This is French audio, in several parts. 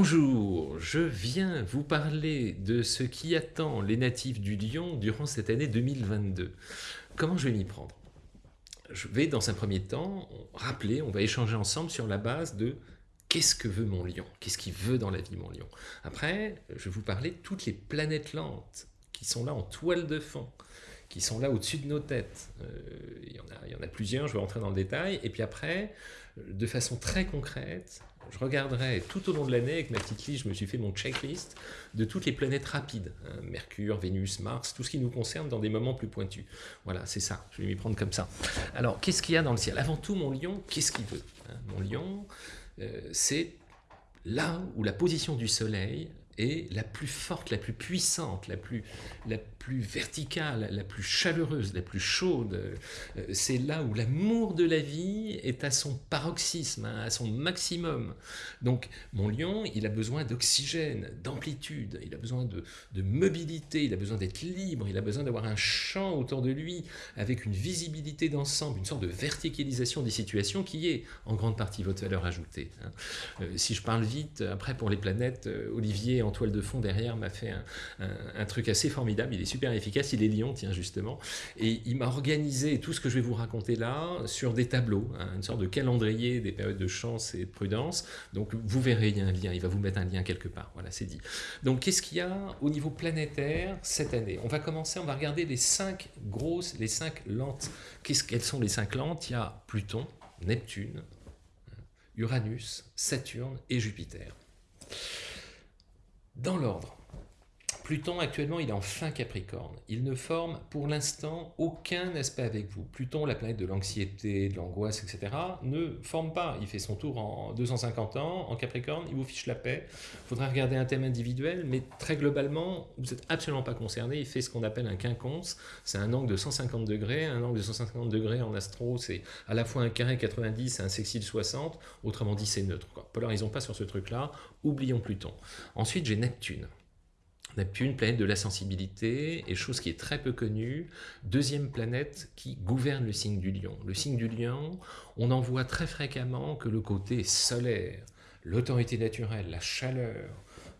Bonjour, je viens vous parler de ce qui attend les natifs du lion durant cette année 2022. Comment je vais m'y prendre? Je vais dans un premier temps rappeler, on va échanger ensemble sur la base de qu'est-ce que veut mon lion? Qu'est-ce qu'il veut dans la vie mon lion? Après, je vais vous parler de toutes les planètes lentes qui sont là en toile de fond qui sont là au-dessus de nos têtes. Euh, il, y en a, il y en a plusieurs, je vais rentrer dans le détail. Et puis après, de façon très concrète, je regarderai tout au long de l'année, avec ma petite liste, je me suis fait mon checklist de toutes les planètes rapides, hein, Mercure, Vénus, Mars, tout ce qui nous concerne dans des moments plus pointus. Voilà, c'est ça, je vais m'y prendre comme ça. Alors, qu'est-ce qu'il y a dans le ciel? Avant tout, mon lion, qu'est-ce qu'il veut hein? Mon lion, euh, c'est là où la position du soleil est la plus forte, la plus puissante, la plus, la plus verticale, la plus chaleureuse, la plus chaude. Euh, c'est là où l'amour de la vie est à son paroxysme, hein, à son maximum. Donc mon lion, il a besoin d'oxygène, d'amplitude, il a besoin de, de, mobilité, il a besoin d'être libre, il a besoin d'avoir un champ autour de lui avec une visibilité d'ensemble, une sorte de verticalisation des situations qui est en grande partie votre valeur ajoutée. Hein. Euh, si je parle vite, après pour les planètes, euh, Olivier toile de fond derrière m'a fait un, truc assez formidable, il est super efficace, il est lion, tiens justement, et il m'a organisé tout ce que je vais vous raconter là sur des tableaux, hein, une sorte de calendrier des périodes de chance et de prudence, donc vous verrez, il y a un lien, il va vous mettre un lien quelque part, voilà c'est dit. Donc qu'est-ce qu'il y a au niveau planétaire cette année? On va commencer, on va regarder les cinq grosses, les cinq lentes, qu'est-ce quelles sont les cinq lentes? Il y a Pluton, Neptune, Uranus, Saturne et Jupiter. Dans l'ordre, Pluton, actuellement, il est en fin Capricorne. Il ne forme pour l'instant aucun aspect avec vous. Pluton, la planète de l'anxiété, de l'angoisse, etc., ne forme pas. Il fait son tour en 250 ans, en Capricorne, il vous fiche la paix. Il faudra regarder un thème individuel, mais très globalement, vous n'êtes absolument pas concerné. Il fait ce qu'on appelle un quinconce. C'est un angle de 150 degrés. Un angle de 150 degrés en astro, c'est à la fois un carré 90 et un sextile 60. Autrement dit, c'est neutre. Polarisons pas sur ce truc-là. Oublions Pluton. Ensuite, j'ai Neptune. Neptune, planète de la sensibilité, et chose qui est très peu connue, deuxième planète qui gouverne le signe du lion. Le signe du lion, on en voit très fréquemment que le côté solaire, l'autorité naturelle, la chaleur,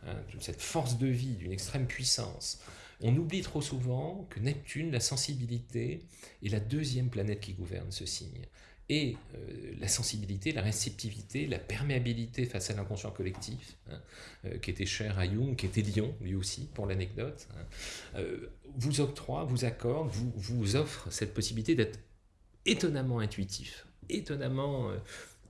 hein, cette force de vie d'une extrême puissance, on oublie trop souvent que Neptune, la sensibilité, est la deuxième planète qui gouverne ce signe. Et euh, la sensibilité, la réceptivité, la perméabilité face à l'inconscient collectif, hein, euh, qui était cher à Jung, qui était Lyon, lui aussi, pour l'anecdote, hein, euh, vous octroie, vous accorde, vous, vous offre cette possibilité d'être étonnamment intuitif, étonnamment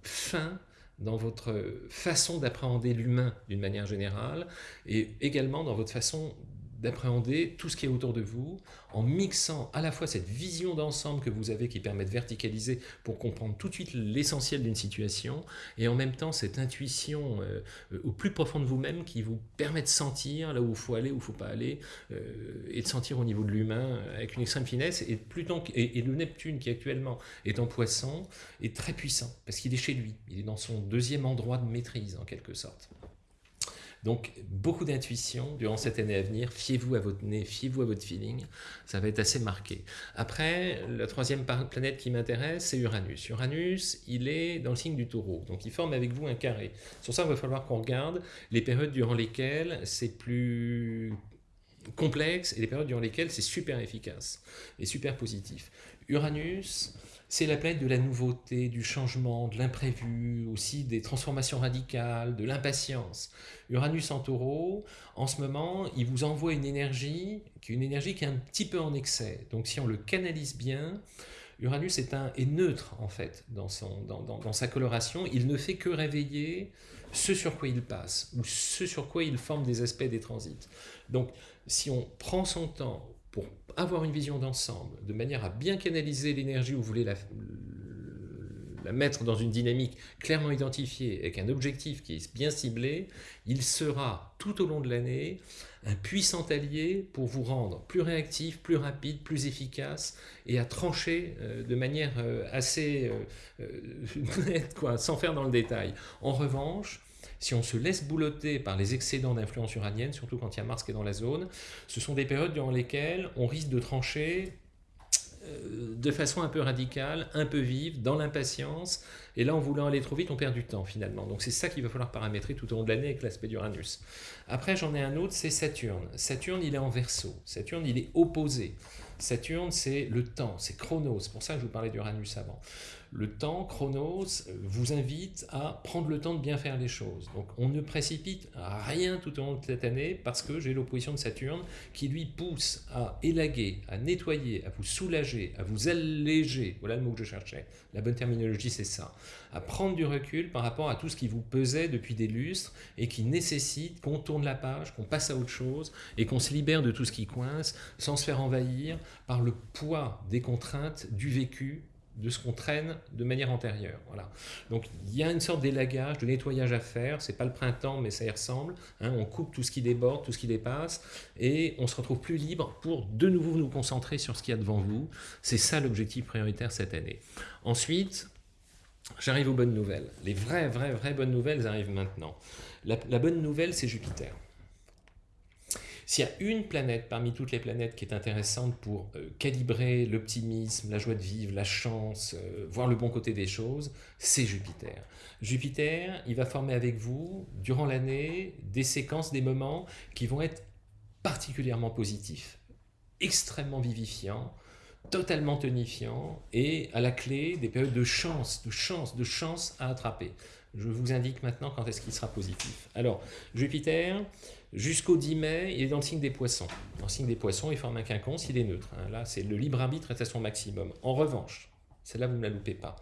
fin dans votre façon d'appréhender l'humain d'une manière générale, et également dans votre façon d'appréhender tout ce qui est autour de vous en mixant à la fois cette vision d'ensemble que vous avez qui permet de verticaliser pour comprendre tout de suite l'essentiel d'une situation et en même temps cette intuition euh, au plus profond de vous-même qui vous permet de sentir là où il faut aller, où il ne faut pas aller euh, et de sentir au niveau de l'humain avec une extrême finesse et, Pluton, et, et le Neptune qui actuellement est en poisson est très puissant parce qu'il est chez lui, il est dans son deuxième endroit de maîtrise en quelque sorte. Donc, beaucoup d'intuition durant cette année à venir. Fiez-vous à votre nez, fiez-vous à votre feeling. Ça va être assez marqué. Après, la troisième planète qui m'intéresse, c'est Uranus. Uranus, il est dans le signe du taureau. Donc, il forme avec vous un carré. Sur ça, il va falloir qu'on regarde les périodes durant lesquelles c'est plus complexe et les périodes durant lesquelles c'est super efficace et super positif. Uranus, c'est la planète de la nouveauté, du changement, de l'imprévu, aussi des transformations radicales, de l'impatience. Uranus en taureau, en ce moment, il vous envoie une énergie, une énergie qui est un petit peu en excès. Donc si on le canalise bien, Uranus est, un, est neutre en fait dans, son, dans, dans, dans, sa coloration. Il ne fait que réveiller ce sur quoi il passe ou ce sur quoi il forme des aspects des transits. Donc si on prend son temps pour avoir une vision d'ensemble, de manière à bien canaliser l'énergie où vous voulez la, mettre dans une dynamique clairement identifiée, avec un objectif qui est bien ciblé, il sera tout au long de l'année un puissant allié pour vous rendre plus réactif, plus rapide, plus efficace et à trancher euh, de manière euh, assez euh, nette, quoi, sans faire dans le détail. En revanche, si on se laisse boulotter par les excédents d'influence uranienne, surtout quand il y a Mars qui est dans la zone, ce sont des périodes durant lesquelles on risque de trancher euh, de façon un peu radicale, un peu vive, dans l'impatience, et là en voulant aller trop vite, on perd du temps finalement. Donc c'est ça qu'il va falloir paramétrer tout au long de l'année avec l'aspect d'Uranus. Après j'en ai un autre, c'est Saturne. Saturne il est en verso, Saturne il est opposé. Saturne c'est le temps, c'est Chronos, c'est pour ça que je vous parlais d'Uranus avant le temps, Chronos, vous invite à prendre le temps de bien faire les choses. Donc on ne précipite rien tout au long de cette année parce que j'ai l'opposition de Saturne qui lui pousse à élaguer, à nettoyer, à vous soulager, à vous alléger. Voilà le mot que je cherchais. La bonne terminologie, c'est ça. À prendre du recul par rapport à tout ce qui vous pesait depuis des lustres et qui nécessite qu'on tourne la page, qu'on passe à autre chose et qu'on se libère de tout ce qui coince sans se faire envahir par le poids des contraintes du vécu de ce qu'on traîne de manière antérieure. Voilà. Donc il y a une sorte d'élagage, de nettoyage à faire, c'est pas le printemps mais ça y ressemble, hein. on coupe tout ce qui déborde, tout ce qui dépasse, et on se retrouve plus libre pour de nouveau nous concentrer sur ce qu'il y a devant vous. C'est ça l'objectif prioritaire cette année. Ensuite, j'arrive aux bonnes nouvelles. Les vraies, vraies, vraies bonnes nouvelles arrivent maintenant. la bonne nouvelle, c'est Jupiter. S'il y a une planète parmi toutes les planètes qui est intéressante pour euh, calibrer l'optimisme, la joie de vivre, la chance, euh, voir le bon côté des choses, c'est Jupiter. Jupiter, il va former avec vous, durant l'année, des séquences, des moments qui vont être particulièrement positifs, extrêmement vivifiants, totalement tonifiants et à la clé des périodes de chance, de chance, de chance à attraper. Je vous indique maintenant quand est-ce qu'il sera positif. Alors, Jupiter, Jusqu'au 10 mai, il est dans le signe des poissons. Dans le signe des poissons, il forme un quinconce, il est neutre. Hein. Là, c'est le libre arbitre est à son maximum. En revanche, celle-là, vous ne la loupez pas.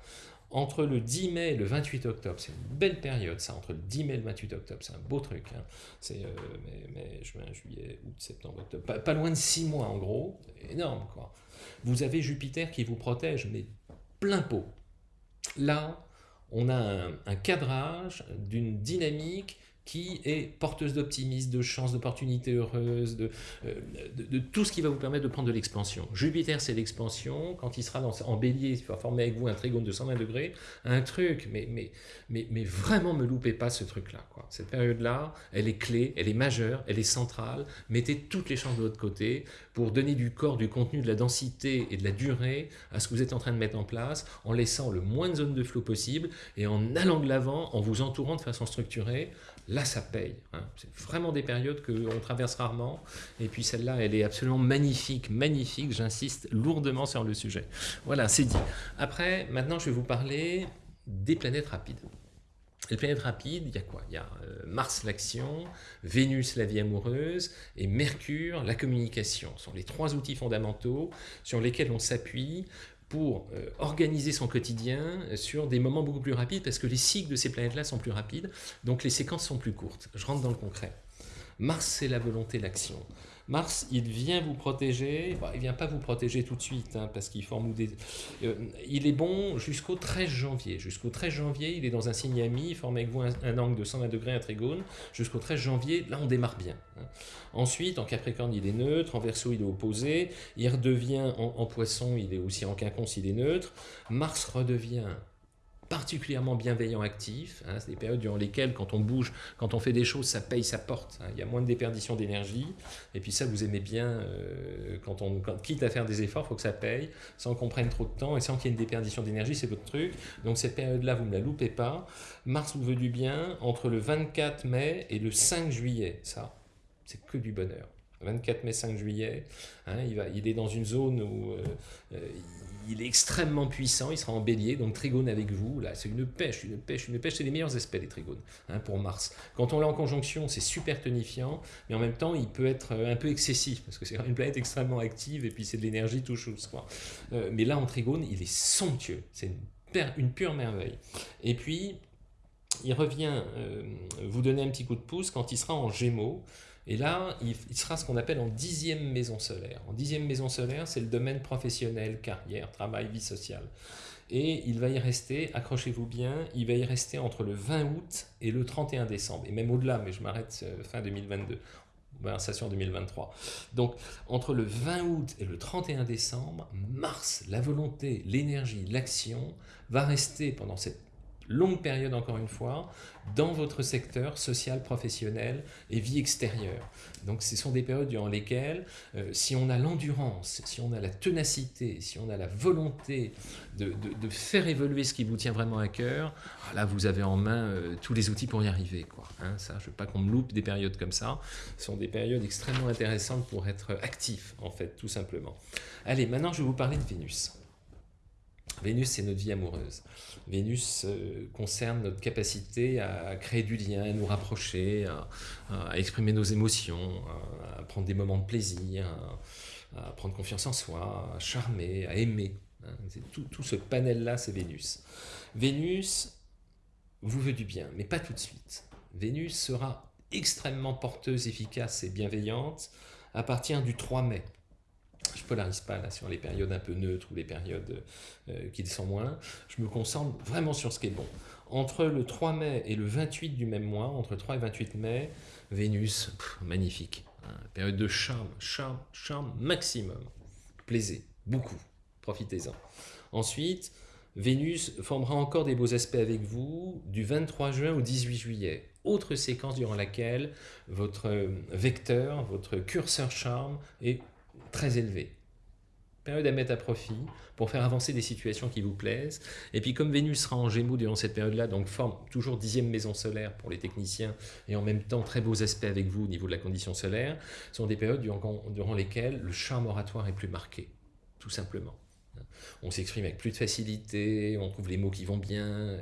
Entre le 10 mai et le 28 octobre, c'est une belle période ça, entre le 10 mai et le 28 octobre, c'est un beau truc. Hein. C'est euh, mai, juin, juillet, août, septembre, octobre, pas, loin de 6 mois en gros, énorme quoi. Vous avez Jupiter qui vous protège, mais plein pot. Là, on a un cadrage d'une dynamique qui est porteuse d'optimisme, de chance, d'opportunités heureuses, de, euh, de, tout ce qui va vous permettre de prendre de l'expansion. Jupiter, c'est l'expansion. Quand il sera en bélier, il va former avec vous un trigone de 120 degrés. Un truc, mais, mais, mais, mais vraiment, me loupez pas ce truc-là. Cette période-là, elle est clé, elle est majeure, elle est centrale. Mettez toutes les chances de votre côté pour donner du corps, du contenu, de la densité et de la durée à ce que vous êtes en train de mettre en place, en laissant le moins de zones de flot possible et en allant de l'avant, en vous entourant de façon structurée là ça paye. Hein. C'est vraiment des périodes qu'on traverse rarement. Et puis celle-là, elle est absolument magnifique, magnifique. J'insiste lourdement sur le sujet. Voilà, c'est dit. Après, maintenant, je vais vous parler des planètes rapides. Les planètes rapides, il y a quoi? Il y a euh, Mars l'action, Vénus la vie amoureuse et Mercure la communication. Ce sont les trois outils fondamentaux sur lesquels on s'appuie pour euh, organiser son quotidien sur des moments beaucoup plus rapides parce que les cycles de ces planètes-là sont plus rapides, donc les séquences sont plus courtes. Je rentre dans le concret. Mars, c'est la volonté, l'action. Mars, il vient vous protéger, il ne vient pas vous protéger tout de suite, hein, parce qu'il forme des... Euh, il est bon jusqu'au 13 janvier. Jusqu'au 13 janvier, il est dans un signe ami, il forme avec vous un, angle de 120 degrés, un trigone. Jusqu'au 13 janvier, là, on démarre bien. Hein. Ensuite, en Capricorne, il est neutre, en Verseau, il est opposé, il redevient en, en Poisson, il est aussi en Quinconce, il est neutre. Mars redevient particulièrement bienveillant, actif. Hein, c'est des périodes durant lesquelles, quand on bouge, quand on fait des choses, ça paye, ça porte. Hein. il y a moins de déperdition d'énergie. Et puis ça, vous aimez bien, euh, quand on quitte à faire des efforts, il faut que ça paye, sans qu'on prenne trop de temps et sans qu'il y ait une déperdition d'énergie, c'est votre truc. Donc cette période-là, vous ne la loupez pas. Mars vous veut du bien entre le 24 mai et le 5 juillet. Ça, c'est que du bonheur. 24 mai, 5 juillet, hein, il, va, il est dans une zone où euh, euh, il est extrêmement puissant, il sera en bélier, donc trigone avec vous, là c'est une pêche, une pêche, une pêche, c'est les meilleurs aspects des trigones hein, pour Mars. Quand on l'a en conjonction, c'est super tonifiant, mais en même temps il peut être euh, un peu excessif, parce que c'est une planète extrêmement active, et puis c'est de l'énergie tout chose. Quoi. Mais là en trigone, il est somptueux, c'est une, pure merveille. Et puis, il revient vous donner un petit coup de pouce quand il sera en gémeaux, et là, il, sera ce qu'on appelle en dixième maison solaire. En dixième maison solaire, c'est le domaine professionnel, carrière, travail, vie sociale. Et il va y rester, accrochez-vous bien, il va y rester entre le 20 août et le 31 décembre, et même au-delà, mais je m'arrête euh, fin 2022 en 2023. Donc, entre le 20 août et le 31 décembre, Mars, la volonté, l'énergie, l'action, va rester pendant cette longue période encore une fois, dans votre secteur social, professionnel et vie extérieure. Donc ce sont des périodes durant lesquelles, euh, si on a l'endurance, si on a la ténacité, si on a la volonté de, faire évoluer ce qui vous tient vraiment à cœur, ah, là vous avez en main euh, tous les outils pour y arriver. Quoi. Hein. ça, je ne veux pas qu'on me loupe des périodes comme ça. Ce sont des périodes extrêmement intéressantes pour être actif, en fait, tout simplement. Allez, maintenant je vais vous parler de Vénus. Vénus, c'est notre vie amoureuse. Vénus euh, concerne notre capacité à créer du lien, à nous rapprocher, à, exprimer nos émotions, à, prendre des moments de plaisir, à, prendre confiance en soi, à charmer, à aimer. Hein. Tout, ce panel-là, c'est Vénus. Vénus vous veut du bien, mais pas tout de suite. Vénus sera extrêmement porteuse, efficace et bienveillante à partir du 3 mai polarise pas là sur les périodes un peu neutres ou les périodes euh, qui le sont moins. Je me concentre vraiment sur ce qui est bon. Entre le 3 mai et le 28 du même mois, entre 3 et 28 mai, Vénus, magnifique. Hein, période de charme, charme, charme maximum. Plaisez, beaucoup. Profitez-en. Ensuite, Vénus formera encore des beaux aspects avec vous du 23 juin au 18 juillet. Autre séquence durant laquelle votre vecteur, votre curseur charme est très élevé. Période à mettre à profit pour faire avancer des situations qui vous plaisent. Et puis comme Vénus sera en Gémeaux durant cette période-là, donc forme toujours dixième maison solaire pour les techniciens et en même temps très beaux aspects avec vous au niveau de la condition solaire, sont des périodes durant, durant lesquelles le charme oratoire est plus marqué, tout simplement. On s'exprime avec plus de facilité, on trouve les mots qui vont bien,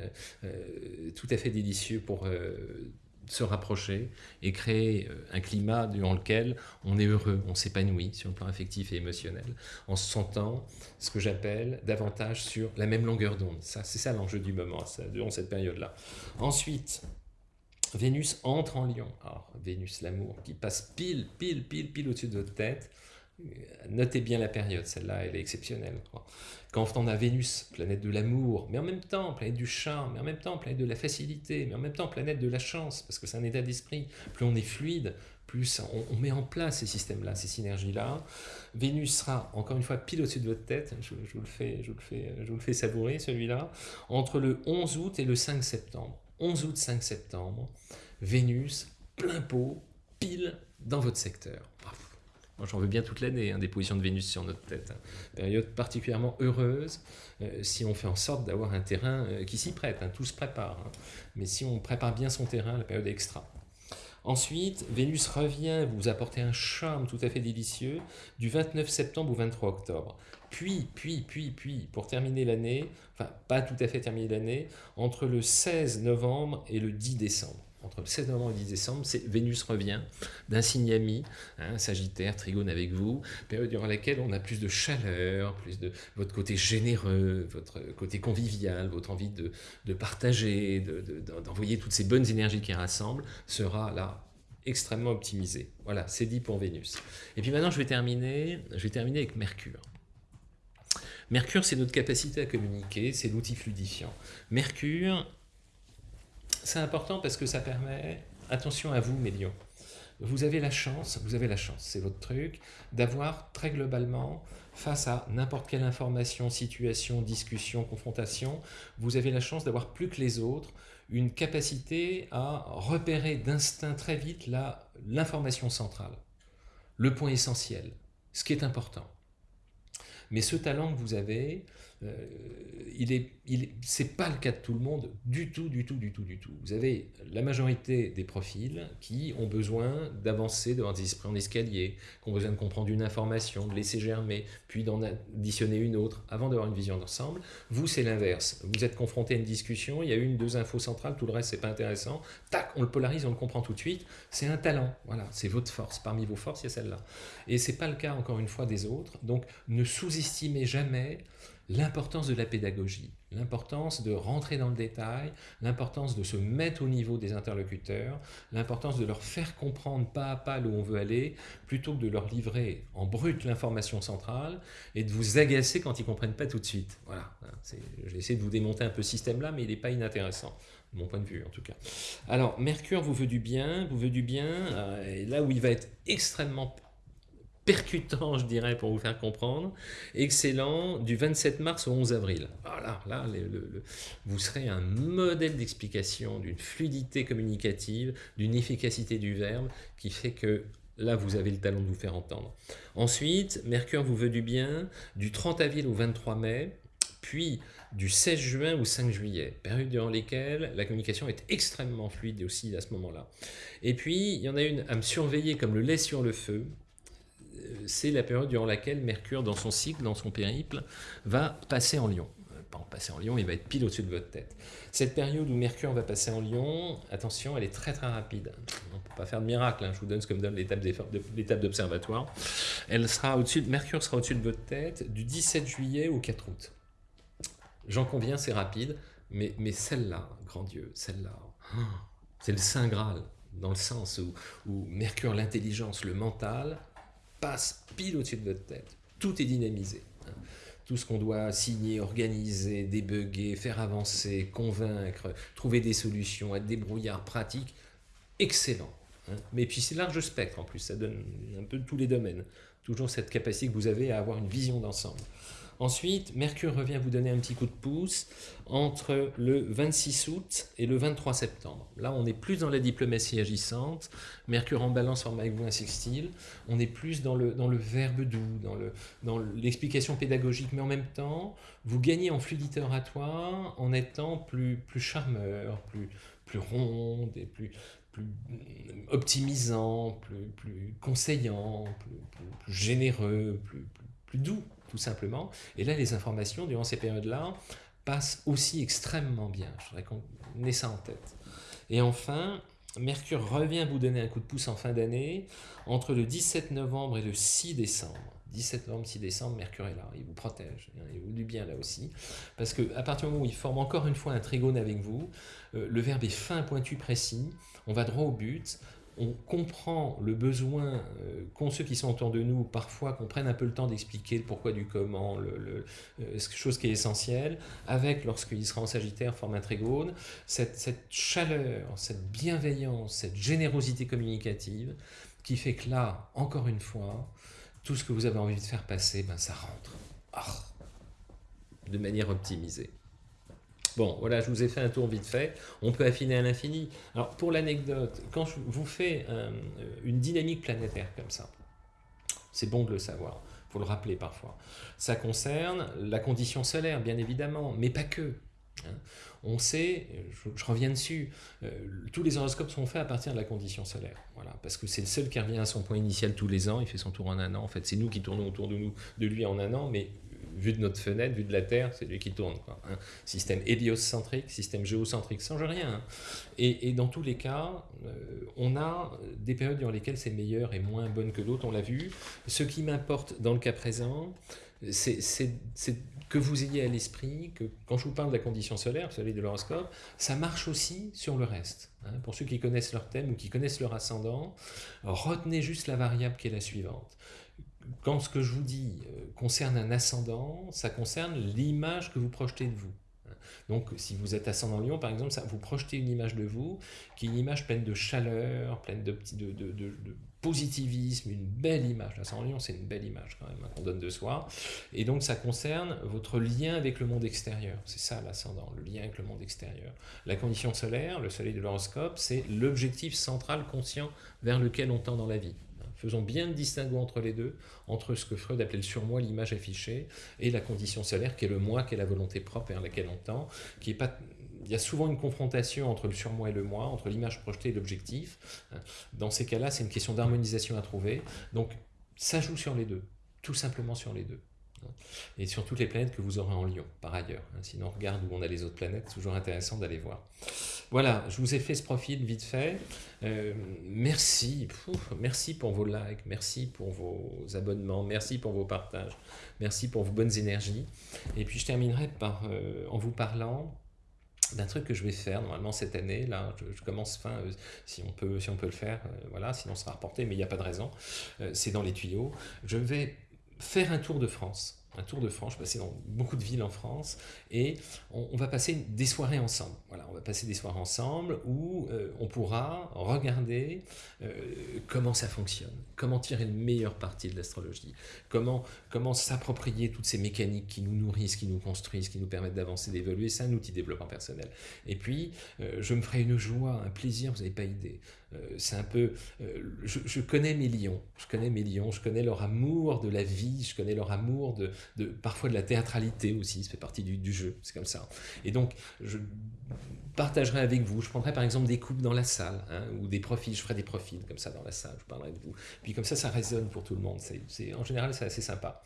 euh, tout à fait délicieux pour euh, se rapprocher et créer euh, un climat durant lequel on est heureux, on s'épanouit sur le plan affectif et émotionnel, en se sentant ce que j'appelle davantage sur la même longueur d'onde. C'est ça l'enjeu du moment, ça, durant cette période-là. Ensuite, Vénus entre en Lion. Alors, Vénus, l'amour, qui passe pile, pile, pile, pile au-dessus de votre tête, Notez bien la période, celle-là, elle est exceptionnelle. Quand on a Vénus, planète de l'amour, mais en même temps planète du charme, mais en même temps planète de la facilité, mais en même temps planète de la chance, parce que c'est un état d'esprit. Plus on est fluide, plus on, met en place ces systèmes-là, ces synergies-là. Vénus sera, encore une fois, pile au-dessus de votre tête, je, vous le fais, je, vous le fais, je vous le fais savourer, celui-là, entre le 11 août et le 5 septembre. 11 août, 5 septembre, Vénus, plein pot, pile dans votre secteur. Moi, j'en veux bien toute l'année, hein, des positions de Vénus sur notre tête. Hein. Période particulièrement heureuse euh, si on fait en sorte d'avoir un terrain euh, qui s'y prête. Hein, tout se prépare. Mais si on prépare bien son terrain, la période est extra. Ensuite, Vénus revient vous apporter un charme tout à fait délicieux du 29 septembre au 23 octobre. Puis, puis, puis, puis, pour terminer l'année, enfin pas tout à fait terminer l'année, entre le 16 novembre et le 10 décembre entre le 16 novembre et le 10 décembre, Vénus revient d'un signe ami, hein, Sagittaire, Trigone avec vous, période durant laquelle on a plus de chaleur, plus de votre côté généreux, votre côté convivial, votre envie de, partager, d'envoyer toutes ces bonnes énergies qui rassemblent, sera là extrêmement optimisé. Voilà, c'est dit pour Vénus. Et puis maintenant, je vais terminer, je vais terminer avec Mercure. Mercure, c'est notre capacité à communiquer, c'est l'outil fluidifiant. Mercure, c'est important parce que ça permet, attention à vous, Mélion, vous avez la chance, vous avez la chance, c'est votre truc, d'avoir très globalement, face à n'importe quelle information, situation, discussion, confrontation, vous avez la chance d'avoir plus que les autres une capacité à repérer d'instinct très vite l'information centrale, le point essentiel, ce qui est important. Mais ce talent que vous avez, euh, il pas le cas de tout le monde du tout, du tout, du tout, du tout. Vous avez la majorité des profils qui ont besoin d'avancer devant des esprits en escalier, qui ont besoin de comprendre une information, de laisser germer, puis d'en additionner une autre avant d'avoir une vision d'ensemble. Vous, c'est l'inverse. Vous êtes confronté à une discussion, il y a une, deux infos centrales, tout le reste, c'est pas intéressant. Tac, on le polarise, on le comprend tout de suite. C'est un talent. Voilà, c'est votre force. Parmi vos forces, il y a celle-là. Et c'est pas le cas, encore une fois, des autres. Donc, ne sous-estimez jamais l'importance de la pédagogie, l'importance de rentrer dans le détail, l'importance de se mettre au niveau des interlocuteurs, l'importance de leur faire comprendre pas à pas où on veut aller, plutôt que de leur livrer en brut l'information centrale et de vous agacer quand ils ne comprennent pas tout de suite. Voilà, j'ai essayé de vous démonter un peu ce système-là, mais il n'est pas inintéressant de mon point de vue en tout cas. Alors, Mercure vous veut du bien, vous veut du bien, euh, et là où il va être extrêmement percutant, je dirais, pour vous faire comprendre. Excellent, du 27 mars au 11 avril. Voilà, là, vous serez un modèle d'explication, d'une fluidité communicative, d'une efficacité du verbe qui fait que là, vous avez le talent de vous faire entendre. Ensuite, Mercure vous veut du bien, du 30 avril au 23 mai, puis du 16 juin au 5 juillet, période durant lesquelles la communication est extrêmement fluide aussi à ce moment-là. Et puis, il y en a une à me surveiller comme le lait sur le feu, c'est la période durant laquelle Mercure, dans son cycle, dans son périple, va passer en Lion. Euh, pas en passer en Lion, il va être pile au-dessus de votre tête. Cette période où Mercure va passer en Lion, attention, elle est très très rapide. On ne peut pas faire de miracle, hein. je vous donne ce que me donne l'étape d'observatoire. Elle sera au-dessus, Mercure sera au-dessus de votre tête du 17 juillet au 4 août. J'en conviens, c'est rapide, mais, mais celle-là, grand Dieu, celle-là, c'est le Saint Graal, dans le sens où Mercure, l'intelligence, le mental, pile au-dessus de votre tête. Tout est dynamisé. Hein. Tout ce qu'on doit signer, organiser, débugger, faire avancer, convaincre, trouver des solutions, être débrouillard, pratique, excellent. Hein. Mais puis c'est large spectre en plus, ça donne un peu tous les domaines. Toujours cette capacité que vous avez à avoir une vision d'ensemble. Ensuite, Mercure revient vous donner un petit coup de pouce entre le 26 août et le 23 septembre. Là, on est plus dans la diplomatie agissante. Mercure en balance forme avec vous un sextile. On est plus dans le, dans le verbe doux, dans l'explication dans pédagogique, mais en même temps, vous gagnez en fluidité oratoire en étant plus, plus charmeur, plus, plus ronde et plus, plus optimisant, plus, plus conseillant, plus, plus généreux, plus, plus doux tout simplement. Et là, les informations, durant ces périodes-là, passent aussi extrêmement bien. Je voudrais qu'on ait ça en tête. Et enfin, Mercure revient vous donner un coup de pouce en fin d'année, entre le 17 novembre et le 6 décembre. 17 novembre, 6 décembre, Mercure est là, il vous protège, il vous dit bien là aussi. Parce qu'à partir du moment où il forme encore une fois un trigone avec vous, euh, le verbe est fin, pointu, précis, on va droit au but, on comprend le besoin euh, qu'ont ceux qui sont autour de nous, parfois qu'on prenne un peu le temps d'expliquer le pourquoi du comment, le, euh, chose qui est essentielle, avec, lorsqu'il sera en Sagittaire, forme un trigone, cette, cette, chaleur, cette bienveillance, cette générosité communicative, qui fait que là, encore une fois, tout ce que vous avez envie de faire passer, ben, ça rentre. Ah, de manière optimisée. Bon, voilà, je vous ai fait un tour vite fait. On peut affiner à l'infini. Alors, pour l'anecdote, quand je vous fais euh, une dynamique planétaire comme ça, c'est bon de le savoir, il faut le rappeler parfois. Ça concerne la condition solaire, bien évidemment, mais pas que. Hein. On sait, je, reviens dessus, euh, tous les horoscopes sont faits à partir de la condition solaire. Voilà, parce que c'est le seul qui revient à son point initial tous les ans, il fait son tour en un an. En fait, c'est nous qui tournons autour de, nous, de lui en un an, mais vu de notre fenêtre, vu de la Terre, c'est lui qui tourne. Quoi, hein. Système héliocentrique, système géocentrique, ça change rien. Hein. Et, dans tous les cas, euh, on a des périodes dans lesquelles c'est meilleur et moins bonne que d'autres, on l'a vu. Ce qui m'importe dans le cas présent, c'est que vous ayez à l'esprit que quand je vous parle de la condition solaire, vous de l'horoscope, ça marche aussi sur le reste. Hein. Pour ceux qui connaissent leur thème ou qui connaissent leur ascendant, retenez juste la variable qui est la suivante quand ce que je vous dis euh, concerne un ascendant, ça concerne l'image que vous projetez de vous. Donc, si vous êtes ascendant Lion, par exemple, ça, vous projetez une image de vous qui est une image pleine de chaleur, pleine de, positivisme, une belle image. L'ascendant Lion, c'est une belle image quand même hein, qu'on donne de soi. Et donc, ça concerne votre lien avec le monde extérieur. C'est ça l'ascendant, le lien avec le monde extérieur. La condition solaire, le soleil de l'horoscope, c'est l'objectif central conscient vers lequel on tend dans la vie. Faisons bien le distinguo entre les deux, entre ce que Freud appelait le surmoi, l'image affichée, et la condition solaire qui est le moi, qui est la volonté propre vers laquelle on tend, il y a souvent une confrontation entre le surmoi et le moi, entre l'image projetée et l'objectif. Dans ces cas-là, c'est une question d'harmonisation à trouver. Donc, ça joue sur les deux, tout simplement sur les deux. Et sur toutes les planètes que vous aurez en Lion, par ailleurs. Sinon, on regarde où on a les autres planètes, toujours intéressant d'aller voir. Voilà, je vous ai fait ce profil vite fait. Euh, merci, merci pour vos likes, merci pour vos abonnements, merci pour vos partages, merci pour vos bonnes énergies. Et puis je terminerai par, euh, en vous parlant d'un truc que je vais faire normalement cette année. Là, je, commence fin, euh, si, on peut, si on peut le faire, voilà, sinon on sera reporté, mais il n'y a pas de raison. c'est dans les tuyaux. Je vais faire un tour de France. un tour de France, je passé dans beaucoup de villes en France, et on, va passer des soirées ensemble. Voilà, on va passer des soirées ensemble où euh, on pourra regarder euh, comment ça fonctionne, comment tirer le meilleur parti de l'astrologie, comment, comment s'approprier toutes ces mécaniques qui nous nourrissent, qui nous construisent, qui nous permettent d'avancer, d'évoluer. C'est un outil de développement personnel. Et puis, euh, je me ferai une joie, un plaisir, vous n'avez pas idée. C'est un peu... Je, je, connais mes lions, je connais mes lions, je connais leur amour de la vie, je connais leur amour de, parfois de la théâtralité aussi, ça fait partie du, jeu, c'est comme ça. Et donc, je partagerai avec vous, je prendrai par exemple des coupes dans la salle, hein, ou des profils, je ferai des profils comme ça dans la salle, je parlerai de vous. Puis comme ça, ça résonne pour tout le monde, c'est, en général c'est assez sympa.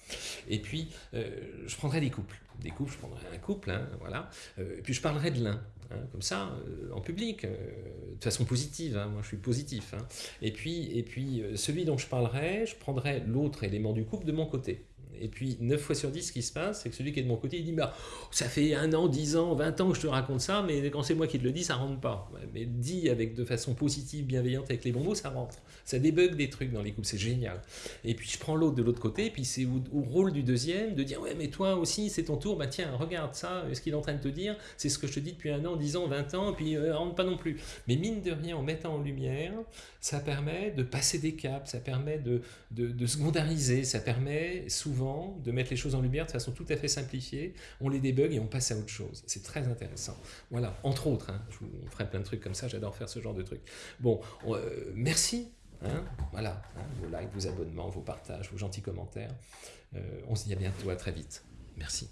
Et puis, euh, je prendrai des couples, des couples, je prendrai un couple, hein, voilà, euh, et puis je parlerai de l'un, hein, comme ça, euh, en public, de façon positive, moi je suis positif. Et puis, et puis celui dont je parlerai, je prendrai l'autre élément du couple de mon côté. Et puis, 9 fois sur 10, ce qui se passe, c'est que celui qui est de mon côté, il dit bah, Ça fait un an, 10 ans, 20 ans que je te raconte ça, mais quand c'est moi qui te le dis, ça rentre pas. Mais dit avec de façon positive, bienveillante, avec les bons mots, ça rentre. Ça débug des trucs dans les couples, c'est génial. Et puis, je prends l'autre de l'autre côté, et puis c'est au, rôle du deuxième de dire Ouais, mais toi aussi, c'est ton tour, bah tiens, regarde ça, ce qu'il est en train de te dire, c'est ce que je te dis depuis un an, 10 ans, 20 ans, et puis euh, rentre pas non plus. Mais mine de rien, en mettant en lumière, ça permet de passer des caps, ça permet de, de, secondarisé, ça permet souvent de mettre les choses en lumière de façon tout à fait simplifiée, on les débug et on passe à autre chose. C'est très intéressant. Voilà, entre autres, hein, je vous ferai plein de trucs comme ça, j'adore faire ce genre de trucs. Bon, euh, merci. Hein, voilà, hein, vos likes, vos abonnements, vos partages, vos gentils commentaires. Euh, on se dit à bientôt, à très vite. Merci.